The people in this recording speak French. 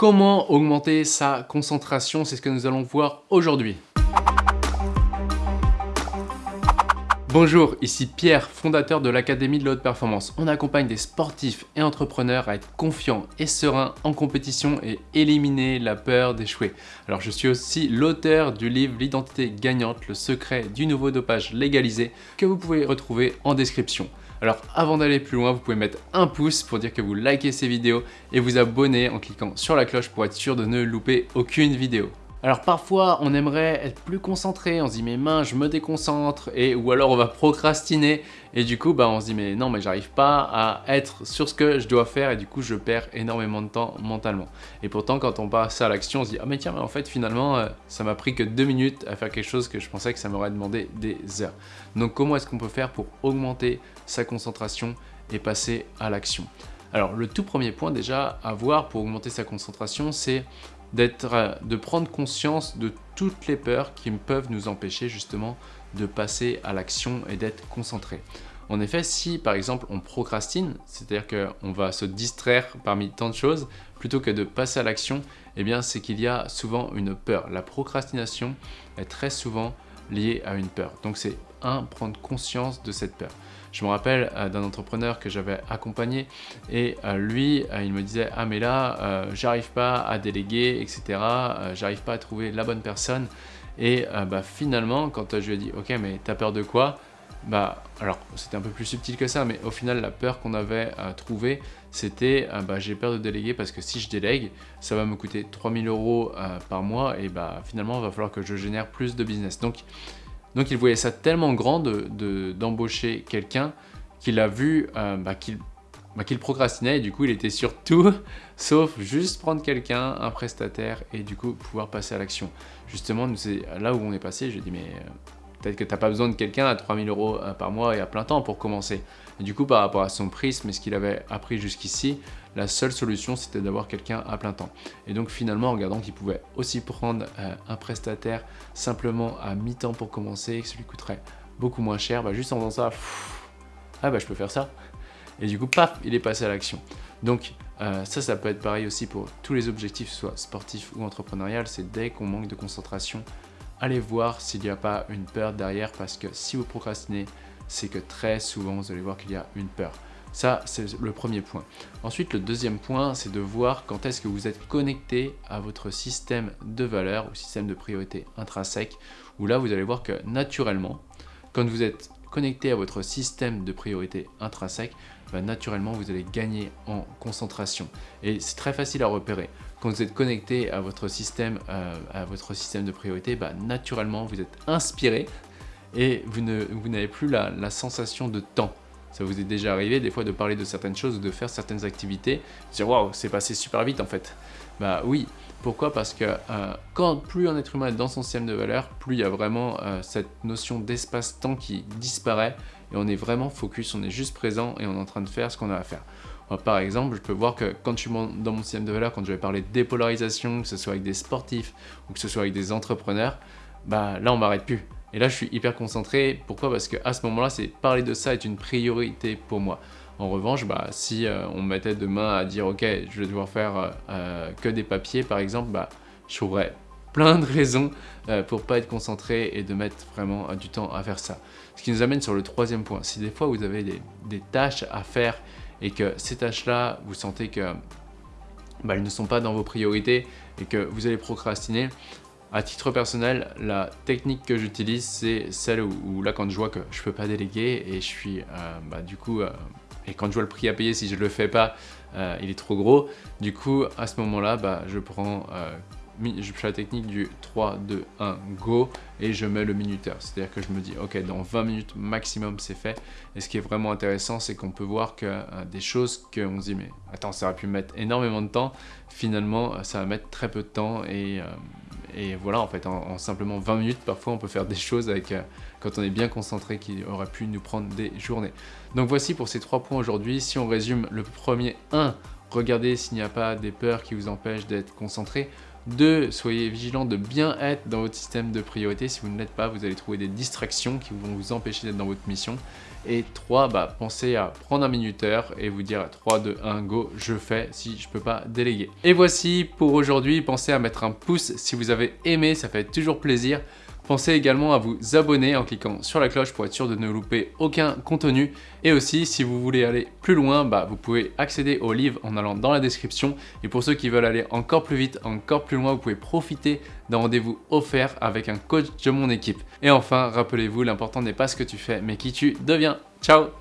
Comment augmenter sa concentration C'est ce que nous allons voir aujourd'hui. Bonjour, ici Pierre, fondateur de l'Académie de la Haute Performance. On accompagne des sportifs et entrepreneurs à être confiants et sereins en compétition et éliminer la peur d'échouer. Alors je suis aussi l'auteur du livre L'identité gagnante, le secret du nouveau dopage légalisé que vous pouvez retrouver en description. Alors avant d'aller plus loin, vous pouvez mettre un pouce pour dire que vous likez ces vidéos et vous abonner en cliquant sur la cloche pour être sûr de ne louper aucune vidéo. Alors parfois, on aimerait être plus concentré, on se dit mais mince, je me déconcentre, et ou alors on va procrastiner, et du coup, bah, on se dit mais non, mais j'arrive pas à être sur ce que je dois faire, et du coup, je perds énormément de temps mentalement. Et pourtant, quand on passe à l'action, on se dit ah mais tiens, mais en fait, finalement, euh, ça m'a pris que deux minutes à faire quelque chose que je pensais que ça m'aurait demandé des heures. Donc comment est-ce qu'on peut faire pour augmenter sa concentration et passer à l'action? Alors le tout premier point déjà à voir pour augmenter sa concentration, c'est de prendre conscience de toutes les peurs qui peuvent nous empêcher justement de passer à l'action et d'être concentré. En effet, si par exemple on procrastine, c'est-à-dire qu'on va se distraire parmi tant de choses, plutôt que de passer à l'action, eh bien c'est qu'il y a souvent une peur. La procrastination est très souvent liée à une peur. Donc c'est prendre conscience de cette peur. Je me rappelle euh, d'un entrepreneur que j'avais accompagné et euh, lui, euh, il me disait « Ah mais là, j'arrive pas à déléguer, etc. j'arrive pas à trouver la bonne personne. » Et bah, finalement, quand je lui ai dit « Ok, mais t'as peur de quoi ?» Bah, alors c'était un peu plus subtil que ça, mais au final la peur qu'on avait trouvée, c'était bah, j'ai peur de déléguer parce que si je délègue, ça va me coûter 3000 euros par mois et bah finalement il va falloir que je génère plus de business. Donc donc il voyait ça tellement grand d'embaucher quelqu'un qu'il a vu euh, bah, bah, qu'il procrastinait et du coup il était sur tout sauf juste prendre quelqu'un, un prestataire et du coup pouvoir passer à l'action. Justement, c'est là où on est passé, j'ai dit mais euh, peut-être que tu n'as pas besoin de quelqu'un à 3000 euros euh, par mois et à plein temps pour commencer. Et du coup par rapport à son prisme et ce qu'il avait appris jusqu'ici, la seule solution c'était d'avoir quelqu'un à plein temps. Et donc finalement en regardant qu'il pouvait aussi prendre euh, un prestataire simplement à mi-temps pour commencer que ça lui coûterait beaucoup moins cher, bah, juste en faisant ça, ah bah je peux faire ça. Et du coup paf, il est passé à l'action. Donc euh, ça, ça peut être pareil aussi pour tous les objectifs, soit sportifs ou entrepreneurial, c'est dès qu'on manque de concentration, allez voir s'il n'y a pas une peur derrière parce que si vous procrastinez, c'est que très souvent vous allez voir qu'il y a une peur. Ça, c'est le premier point. Ensuite, le deuxième point, c'est de voir quand est-ce que vous êtes connecté à votre système de valeur ou système de priorité intrinsèque, où là, vous allez voir que naturellement, quand vous êtes connecté à votre système de priorité intrinsèque, bah, naturellement, vous allez gagner en concentration. Et c'est très facile à repérer. Quand vous êtes connecté à votre système, euh, à votre système de priorité, bah, naturellement, vous êtes inspiré et vous n'avez plus la sensation de temps. Ça vous est déjà arrivé des fois de parler de certaines choses ou de faire certaines activités, dire waouh, c'est passé super vite en fait. Bah oui, pourquoi? Parce que euh, quand plus un être humain est dans son système de valeur, plus il y a vraiment euh, cette notion d'espace-temps qui disparaît et on est vraiment focus, on est juste présent et on est en train de faire ce qu'on a à faire. par exemple, je peux voir que quand je suis dans mon système de valeur, quand je vais parler de dépolarisation, que ce soit avec des sportifs ou que ce soit avec des entrepreneurs, bah là on m'arrête plus. Et là, je suis hyper concentré. Pourquoi? Parce qu'à ce moment-là, c'est parler de ça est une priorité pour moi. En revanche, bah, si euh, on me mettait demain à dire « Ok, je vais devoir faire euh, euh, que des papiers, par exemple bah, je trouverais plein de raisons pour pas être concentré et de mettre vraiment du temps à faire ça. Ce qui nous amène sur le troisième point. Si des fois, vous avez des, des tâches à faire et que ces tâches-là, vous sentez que bah, elles ne sont pas dans vos priorités et que vous allez procrastiner, à titre personnel, la technique que j'utilise, c'est celle où, là, quand je vois que je peux pas déléguer et je suis, euh, bah, du coup, euh, et quand je vois le prix à payer si je le fais pas, euh, il est trop gros. Du coup, à ce moment-là, bah, je prends je fais la technique du 3, 2, 1, go et je mets le minuteur. C'est-à-dire que je me dis, ok, dans 20 minutes maximum, c'est fait. Et ce qui est vraiment intéressant, c'est qu'on peut voir que des choses qu'on se dit, mais attends, ça aurait pu mettre énormément de temps. Finalement, ça va mettre très peu de temps et, et voilà, en fait, en, simplement 20 minutes, parfois, on peut faire des choses avec, quand on est bien concentré qui aurait pu nous prendre des journées. Donc voici pour ces trois points aujourd'hui. Si on résume le premier 1, regardez s'il n'y a pas des peurs qui vous empêchent d'être concentré. 2. Soyez vigilant de bien être dans votre système de priorité. Si vous ne l'êtes pas, vous allez trouver des distractions qui vont vous empêcher d'être dans votre mission. Et 3, bah, pensez à prendre un minuteur et vous dire 3, 2, 1, go, je fais si je peux pas déléguer. Et voici pour aujourd'hui, pensez à mettre un pouce si vous avez aimé, ça fait toujours plaisir. Pensez également à vous abonner en cliquant sur la cloche pour être sûr de ne louper aucun contenu. Et aussi, si vous voulez aller plus loin, bah, vous pouvez accéder au livre en allant dans la description. Et pour ceux qui veulent aller encore plus vite, encore plus loin, vous pouvez profiter d'un rendez-vous offert avec un coach de mon équipe. Et enfin, rappelez-vous, l'important n'est pas ce que tu fais, mais qui tu deviens. Ciao